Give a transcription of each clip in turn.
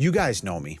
You guys know me.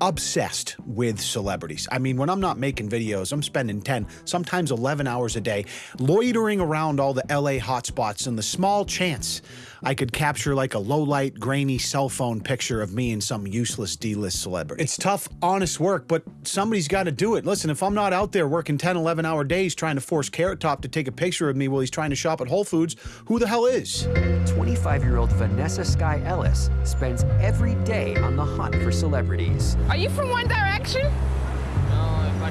Obsessed with celebrities. I mean, when I'm not making videos, I'm spending 10, sometimes 11 hours a day loitering around all the LA hotspots in the small chance I could capture like a low light, grainy cell phone picture of me and some useless D list celebrity. It's tough, honest work, but somebody's got to do it. Listen, if I'm not out there working 10, 11 hour days trying to force Carrot Top to take a picture of me while he's trying to shop at Whole Foods, who the hell is? 25 year old Vanessa Sky Ellis spends every day on the hunt for celebrities. Are you from One Direction?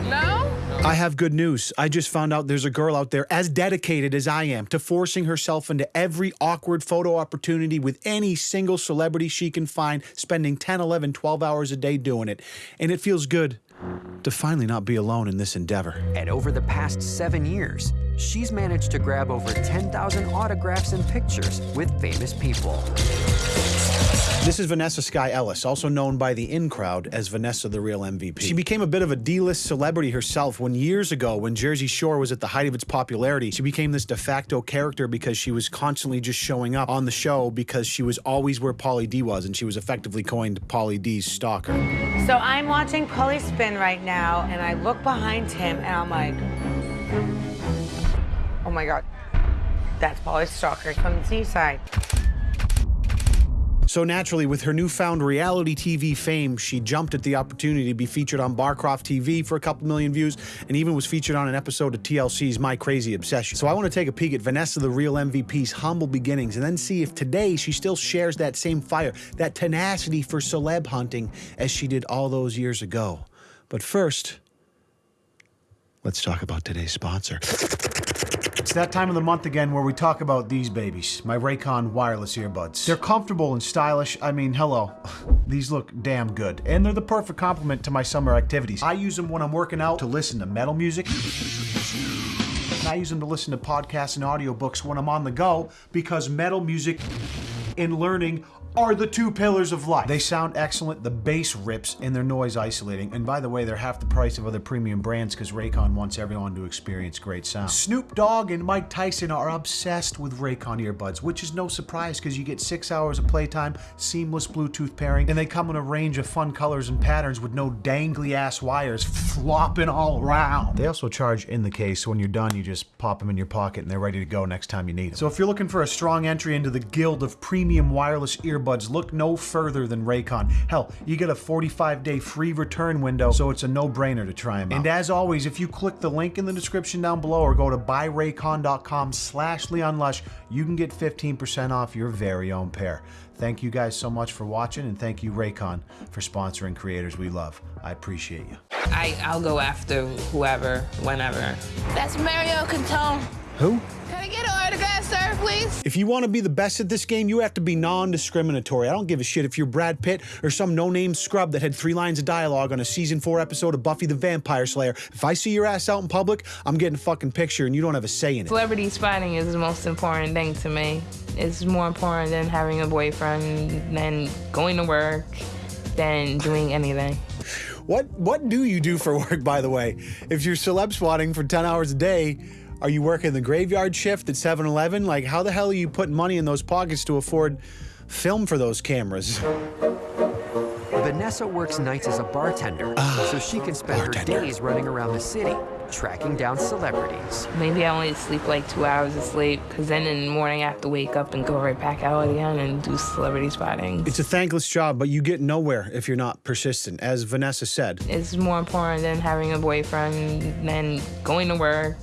No? I have good news. I just found out there's a girl out there as dedicated as I am to forcing herself into every awkward photo opportunity with any single celebrity she can find, spending 10, 11, 12 hours a day doing it. And it feels good to finally not be alone in this endeavor. And over the past seven years, she's managed to grab over 10,000 autographs and pictures with famous people. This is Vanessa Sky Ellis, also known by the in crowd as Vanessa the Real MVP. She became a bit of a D-list celebrity herself when years ago, when Jersey Shore was at the height of its popularity, she became this de facto character because she was constantly just showing up on the show because she was always where Pauly D was, and she was effectively coined Pauly D's stalker. So I'm watching Pauly spin right now, and I look behind him, and I'm like, oh my God, that's Pauly Stalker from the seaside. So naturally, with her newfound reality TV fame, she jumped at the opportunity to be featured on Barcroft TV for a couple million views, and even was featured on an episode of TLC's My Crazy Obsession. So I want to take a peek at Vanessa, the real MVP's humble beginnings, and then see if today she still shares that same fire, that tenacity for celeb hunting as she did all those years ago. But first, let's talk about today's sponsor. It's that time of the month again where we talk about these babies, my Raycon wireless earbuds. They're comfortable and stylish. I mean, hello. These look damn good. And they're the perfect complement to my summer activities. I use them when I'm working out to listen to metal music. And I use them to listen to podcasts and audiobooks when I'm on the go because metal music and learning are the two pillars of life. They sound excellent, the bass rips, and they're noise isolating. And by the way, they're half the price of other premium brands because Raycon wants everyone to experience great sound. Snoop Dogg and Mike Tyson are obsessed with Raycon earbuds, which is no surprise because you get six hours of playtime, seamless Bluetooth pairing, and they come in a range of fun colors and patterns with no dangly ass wires flopping all around. They also charge in the case, so when you're done, you just pop them in your pocket and they're ready to go next time you need them. So if you're looking for a strong entry into the guild of premium wireless earbuds, look no further than Raycon. Hell, you get a 45-day free return window, so it's a no-brainer to try them out. And as always, if you click the link in the description down below or go to buyraycon.com slash leonlush, you can get 15% off your very own pair. Thank you guys so much for watching, and thank you, Raycon, for sponsoring creators we love. I appreciate you. I, I'll go after whoever, whenever. That's Mario Cantone. Who? Can I get an autograph, sir, please? If you want to be the best at this game, you have to be non-discriminatory. I don't give a shit if you're Brad Pitt or some no-name scrub that had three lines of dialogue on a season four episode of Buffy the Vampire Slayer. If I see your ass out in public, I'm getting a fucking picture and you don't have a say in it. Celebrity spotting is the most important thing to me. It's more important than having a boyfriend, than going to work, than doing anything. What what do you do for work, by the way? If you're celeb spotting for 10 hours a day, are you working the graveyard shift at 7-Eleven? Like, how the hell are you putting money in those pockets to afford film for those cameras? Vanessa works nights as a bartender, ah, so she can spend bartender. her days running around the city, tracking down celebrities. Maybe I only sleep like two hours of sleep, because then in the morning I have to wake up and go right back out again and do celebrity spotting. It's a thankless job, but you get nowhere if you're not persistent, as Vanessa said. It's more important than having a boyfriend, than going to work,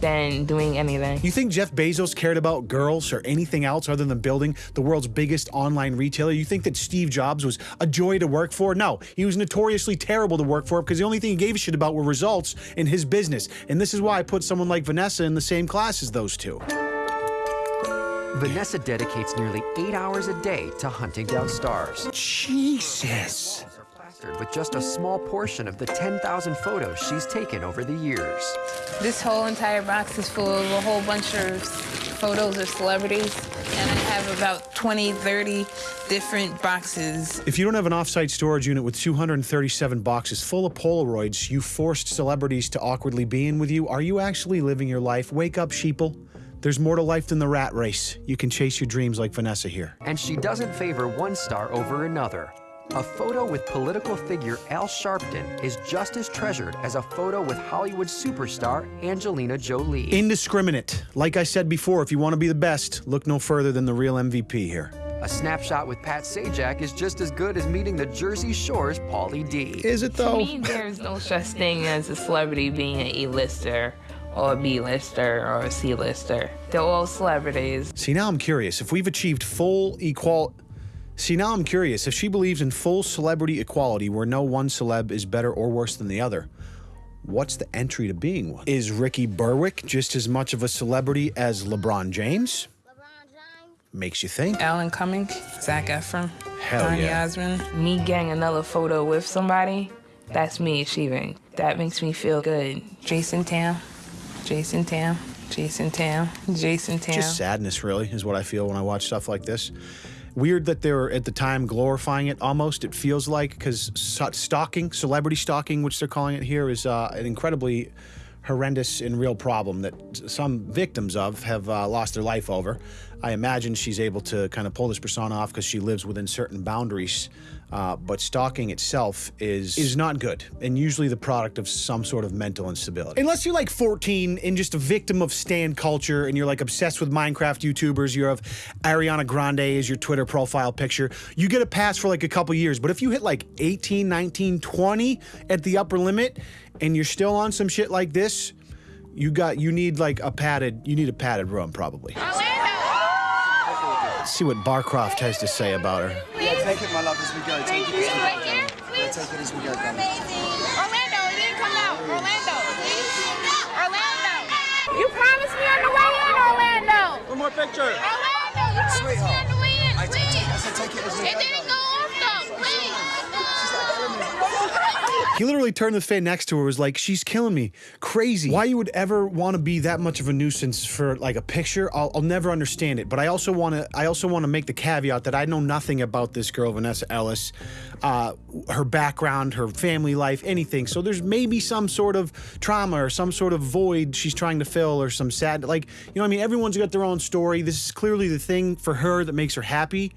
than doing anything. You think Jeff Bezos cared about girls or anything else other than building the world's biggest online retailer? You think that Steve Jobs was a joy to work for? No, he was notoriously terrible to work for because the only thing he gave a shit about were results in his business. And this is why I put someone like Vanessa in the same class as those two. Vanessa dedicates nearly eight hours a day to hunting down stars. Jesus. Are plastered with just a small portion of the 10,000 photos she's taken over the years. This whole entire box is full of a whole bunch of photos of celebrities, and I have about 20, 30 different boxes. If you don't have an offsite storage unit with 237 boxes full of Polaroids you forced celebrities to awkwardly be in with you, are you actually living your life? Wake up, sheeple. There's more to life than the rat race. You can chase your dreams like Vanessa here. And she doesn't favor one star over another. A photo with political figure Al Sharpton is just as treasured as a photo with Hollywood superstar Angelina Jolie. Indiscriminate. Like I said before, if you want to be the best, look no further than the real MVP here. A snapshot with Pat Sajak is just as good as meeting the Jersey Shore's Pauly D. Is it though? To though? me, there's no such thing as a celebrity being an A-lister or a B-lister or a C-lister. They're all celebrities. See, now I'm curious. If we've achieved full equal. See, now I'm curious. If she believes in full celebrity equality where no one celeb is better or worse than the other, what's the entry to being one? Is Ricky Berwick just as much of a celebrity as LeBron James? Makes you think. Alan Cumming, Zac Efron, Hell Donny yeah. Osmond. Me getting another photo with somebody, that's me achieving. That makes me feel good. Jason Tam, Jason Tam, Jason Tam, Jason Tam. Just sadness, really, is what I feel when I watch stuff like this. Weird that they're at the time glorifying it almost, it feels like, because stalking, celebrity stalking, which they're calling it here, is uh, an incredibly horrendous and real problem that some victims of have uh, lost their life over. I imagine she's able to kind of pull this persona off because she lives within certain boundaries. Uh, but stalking itself is is not good and usually the product of some sort of mental instability. Unless you're like 14 and just a victim of stan culture and you're like obsessed with Minecraft YouTubers, you have Ariana Grande as your Twitter profile picture, you get a pass for like a couple years. But if you hit like 18, 19, 20 at the upper limit and you're still on some shit like this, you got you need like a padded you need a padded room probably. Let's see what Barcroft has to say about her. Yeah, take it, my love, as we go. Take it as we go. Right here, Yeah, please. take it as we go, darling. Amazing. Orlando, it didn't come out. Orlando, please. Orlando. You promised me on the way in, Orlando. One more picture. Orlando, you promised me Sweetheart. on the way in, I t- please. I said take it as we It go, didn't darling. go off though, please. She's like killing me. He literally turned to the fan next to her was like, "She's killing me, crazy." Why you would ever want to be that much of a nuisance for like a picture? I'll, I'll never understand it. But I also want to, I also want to make the caveat that I know nothing about this girl, Vanessa Ellis, uh, her background, her family life, anything. So there's maybe some sort of trauma or some sort of void she's trying to fill, or some sad, like you know, I mean, everyone's got their own story. This is clearly the thing for her that makes her happy,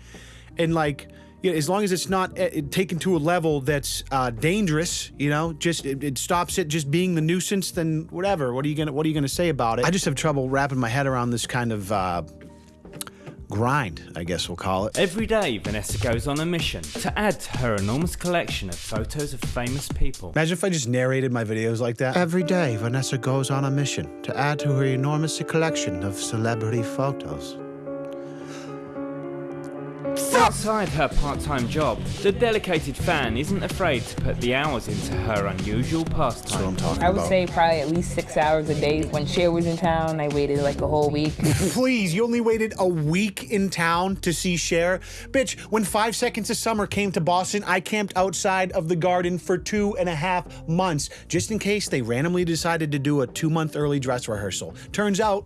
and like yeah, as long as it's not uh, taken to a level that's uh, dangerous, you know, just it, it stops it just being the nuisance. Then whatever. What are you gonna What are you gonna say about it? I just have trouble wrapping my head around this kind of uh, grind. I guess we'll call it. Every day, Vanessa goes on a mission to add to her enormous collection of photos of famous people. Imagine if I just narrated my videos like that. Every day, Vanessa goes on a mission to add to her enormous collection of celebrity photos. Outside her part-time job, the dedicated fan isn't afraid to put the hours into her unusual That's what I'm pastime. talking I would about. say probably at least six hours a day. When Cher was in town, I waited like a whole week. Please, you only waited a week in town to see Cher? Bitch, when Five Seconds of Summer came to Boston, I camped outside of the garden for two and a half months, just in case they randomly decided to do a two month early dress rehearsal. Turns out,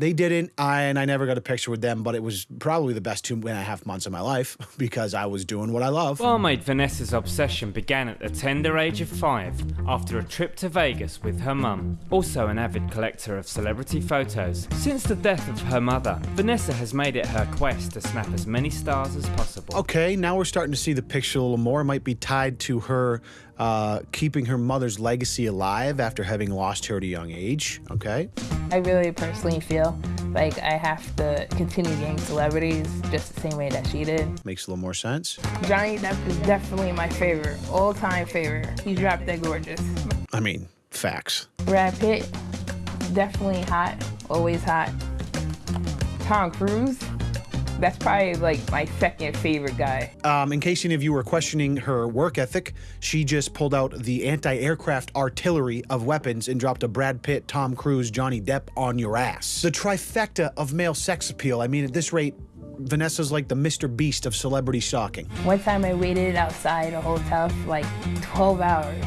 they didn't, I, and I never got a picture with them, but it was probably the best two and a half months of my life because I was doing what I love. Well, Barmaid Vanessa's obsession began at the tender age of five after a trip to Vegas with her mum, also an avid collector of celebrity photos. Since the death of her mother, Vanessa has made it her quest to snap as many stars as possible. Okay, now we're starting to see the picture a little more. It might be tied to her uh, keeping her mother's legacy alive after having lost her at a young age. Okay. I really personally feel like I have to continue getting celebrities just the same way that she did. Makes a little more sense. Johnny Depp is definitely my favorite, all-time favorite. He's drop dead gorgeous. I mean, facts. Brad Pitt, definitely hot, always hot. Tom Cruise, that's probably like my second favorite guy. Um, in case any of you were questioning her work ethic, she just pulled out the anti aircraft artillery of weapons and dropped a Brad Pitt, Tom Cruise, Johnny Depp on your ass. The trifecta of male sex appeal. I mean, at this rate, Vanessa's like the Mr. Beast of celebrity stalking. One time I waited outside a hotel for like 12 hours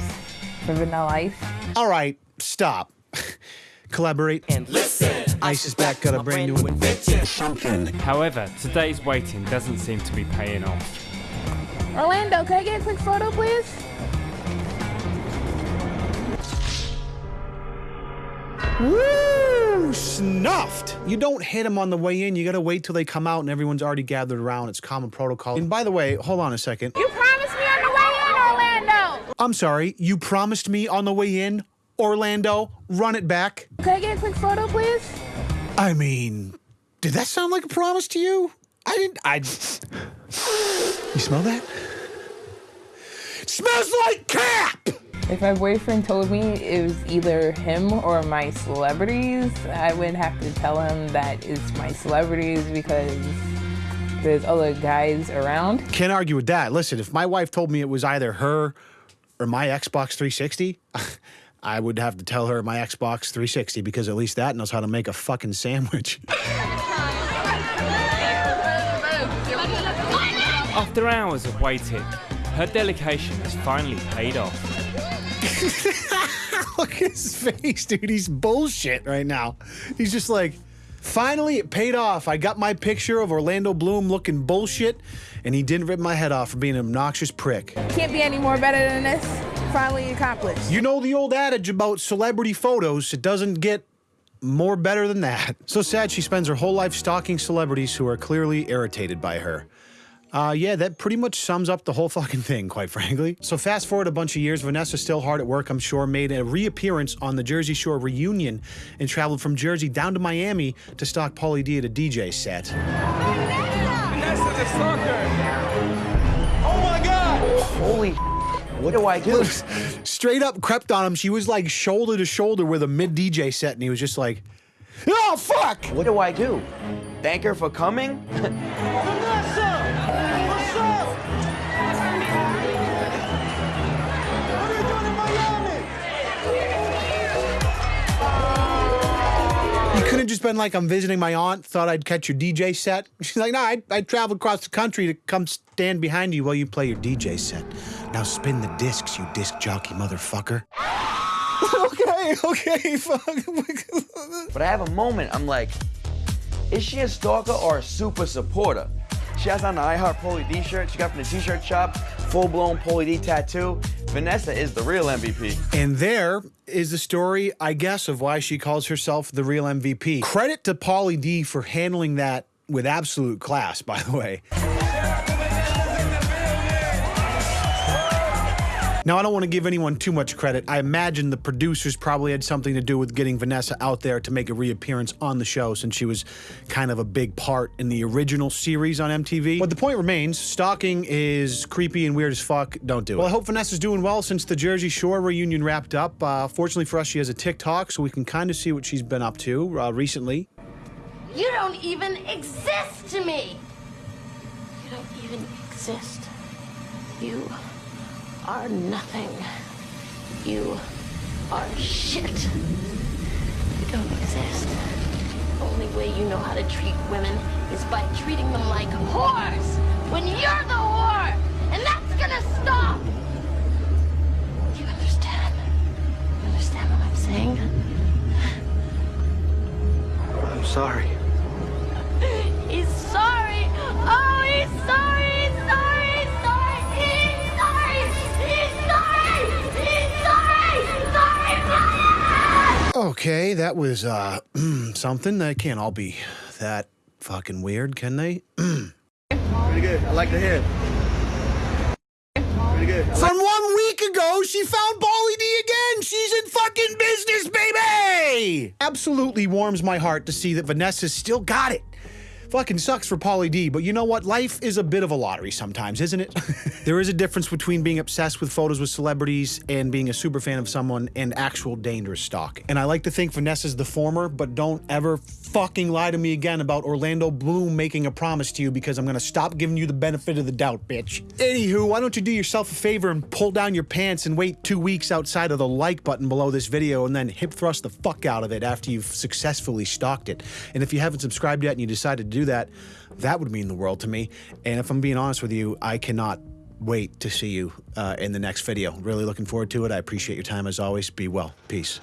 for Vanilla Ice. All right, stop. Collaborate. And listen. Ice is back, got a brand new invention. However, today's waiting doesn't seem to be paying off. Orlando, can I get a quick photo, please? Woo! snuffed. You don't hit them on the way in. You gotta wait till they come out and everyone's already gathered around. It's common protocol. And by the way, hold on a second. You promised me on the way in, Orlando. I'm sorry, you promised me on the way in, Orlando. Run it back. Can I get a quick photo, please? I mean, did that sound like a promise to you? I didn't. I. You smell that? It smells like cap! If my boyfriend told me it was either him or my celebrities, I would have to tell him that it's my celebrities because there's other guys around. Can't argue with that. Listen, if my wife told me it was either her or my Xbox 360, I would have to tell her my Xbox 360 because at least that knows how to make a fucking sandwich. After hours of waiting, her dedication has finally paid off. Look at his face, dude. He's bullshit right now. He's just like, finally, it paid off. I got my picture of Orlando Bloom looking bullshit, and he didn't rip my head off for being an obnoxious prick. Can't be any more better than this. Finally accomplished. You know the old adage about celebrity photos, it doesn't get more better than that. So sad she spends her whole life stalking celebrities who are clearly irritated by her. Uh, yeah, that pretty much sums up the whole fucking thing, quite frankly. So fast forward a bunch of years, Vanessa's still hard at work, I'm sure, made a reappearance on the Jersey Shore reunion and traveled from Jersey down to Miami to stalk Pauly D at a DJ set. Vanessa the stalker. Oh my God. Holy what do I do? Straight up crept on him. She was like shoulder to shoulder with a mid DJ set, and he was just like, oh, fuck! What do I do? Thank her for coming? Vanessa. What's up? What are you doing in Miami? You couldn't just been like, I'm visiting my aunt, thought I'd catch your DJ set. She's like, no, I, I traveled across the country to come stand behind you while you play your DJ set. Now spin the discs, you disc jockey motherfucker. okay, okay, fuck. But I have a moment, I'm like, is she a stalker or a super supporter? She has on the I Heart Pauly D shirt, she got from the t-shirt shop, full-blown Pauly D tattoo. Vanessa is the real MVP. and there is the story, I guess, of why she calls herself the real MVP. Credit to Pauly D for handling that with absolute class, by the way. Now, I don't want to give anyone too much credit. I imagine the producers probably had something to do with getting Vanessa out there to make a reappearance on the show since she was kind of a big part in the original series on MTV. But the point remains, stalking is creepy and weird as fuck. Don't do it. Well, I hope Vanessa's doing well since the Jersey Shore reunion wrapped up. Uh, fortunately for us, she has a TikTok, so we can kind of see what she's been up to uh, recently. You don't even exist to me. You don't even exist. You are nothing. You are shit. You don't exist. The only way you know how to treat women is by treating them like whores when you're the whore. And that's gonna stop. Do you understand? You understand what I'm saying? I'm sorry. Okay, that was uh something. They can't all be that fucking weird, can they? Pretty good. I like the hair. Pretty good. From one week ago, she found Pauly D again. She's in fucking business, baby. Absolutely warms my heart to see that Vanessa's still got it. Fucking sucks for Pauly D, but you know what? Life is a bit of a lottery sometimes, isn't it? there is a difference between being obsessed with photos with celebrities and being a super fan of someone and actual dangerous stalk. And I like to think Vanessa's the former, but don't ever fucking lie to me again about Orlando Bloom making a promise to you because I'm gonna stop giving you the benefit of the doubt, bitch. Anywho, why don't you do yourself a favor and pull down your pants and wait two weeks outside of the like button below this video and then hip thrust the fuck out of it after you've successfully stalked it. And if you haven't subscribed yet and you decided to do that, that would mean the world to me. And if I'm being honest with you, I cannot wait to see you uh, in the next video. Really looking forward to it. I appreciate your time as always. Be well. Peace.